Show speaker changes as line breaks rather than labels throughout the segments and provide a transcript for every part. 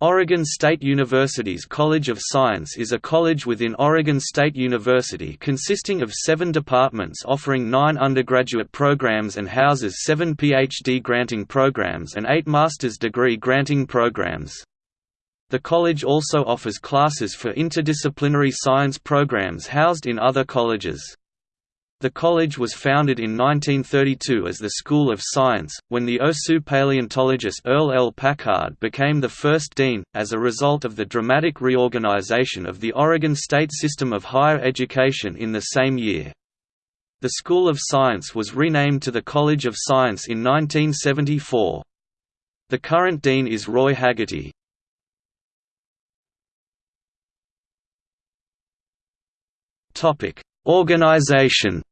Oregon State University's College of Science is a college within Oregon State University consisting of seven departments offering nine undergraduate programs and houses seven PhD granting programs and eight master's degree granting programs. The college also offers classes for interdisciplinary science programs housed in other colleges. The college was founded in 1932 as the School of Science, when the Osu paleontologist Earl L. Packard became the first dean, as a result of the dramatic reorganization of the Oregon state system of higher education in the same year. The School of Science was renamed to the College of Science in 1974. The current dean is Roy Haggerty. Organization.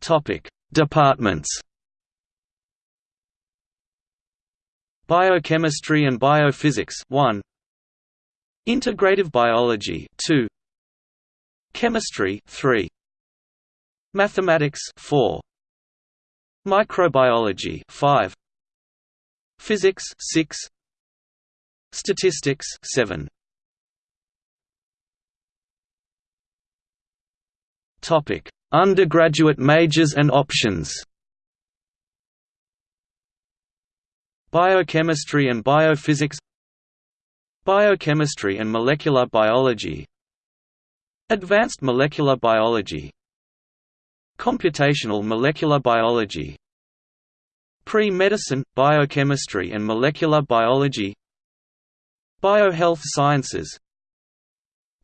Topic: Departments. Biochemistry and Biophysics 1 Integrative Biology 2 Chemistry 3 Mathematics 4 Microbiology 5 Physics 6 Statistics 7 Topic. Undergraduate majors and options. Biochemistry and biophysics. Biochemistry and molecular biology. Advanced molecular biology. Computational molecular biology. Pre-medicine, biochemistry and molecular biology Biohealth sciences.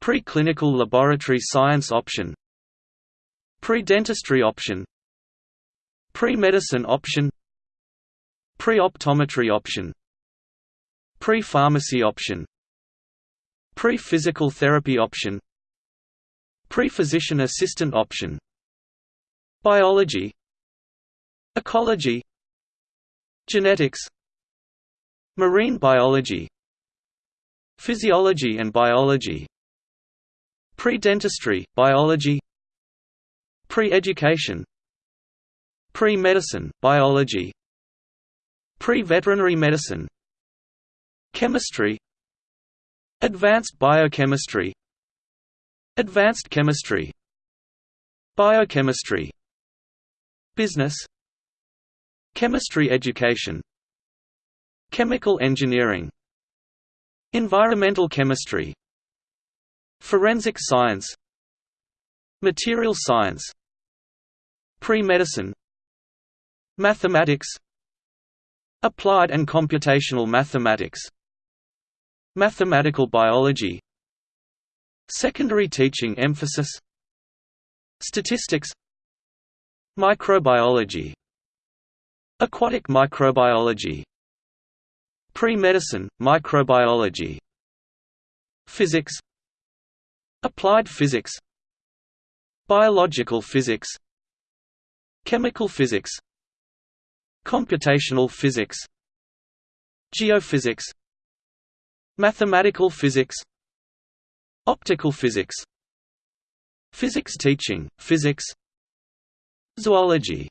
Preclinical laboratory science option. Pre-dentistry option. Pre-medicine option. Pre-optometry option. Pre-pharmacy option. Pre-physical therapy option. Pre-physician assistant option. Biology. Ecology. Genetics. Marine biology Physiology and biology. Pre-dentistry, biology. Pre-education. Pre-medicine, biology. Pre-veterinary medicine. Chemistry. Advanced biochemistry. Advanced chemistry. Biochemistry. Business. Chemistry education. Chemical engineering Environmental chemistry Forensic science Material science Pre-medicine Mathematics Applied and computational mathematics Mathematical biology Secondary teaching emphasis Statistics Microbiology Aquatic microbiology Pre-medicine, microbiology Physics Applied physics Biological physics Chemical physics Computational physics Geophysics Mathematical physics Optical physics Physics teaching, physics Zoology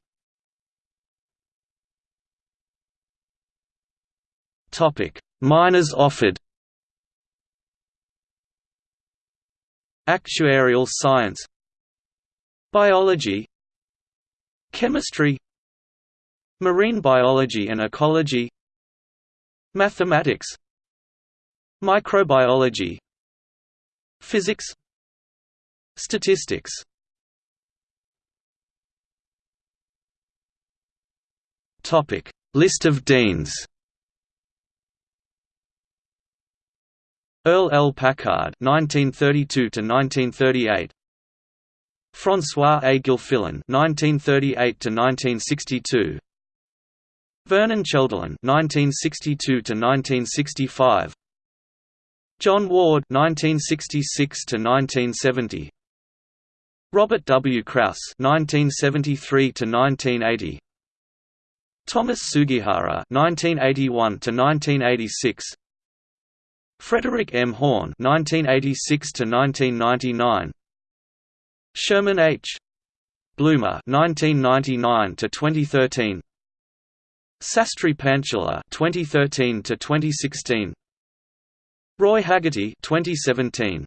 Minors offered Actuarial science Biology Chemistry Marine biology and ecology Mathematics Microbiology Physics Statistics Topic. List of deans Earl L. Packard 1932 to 1938 François A. Gilfillan (1938–1962), Vernon Cheldelin (1962–1965), John Ward (1966–1970), Robert W. Krauss (1973–1980), Thomas Sugihara (1981–1986). Frederick M. Horne (1986–1999), Sherman H. Bloomer 1999 to 2013 Sastry Pantula 2013 to 2016 Roy Haggerty 2017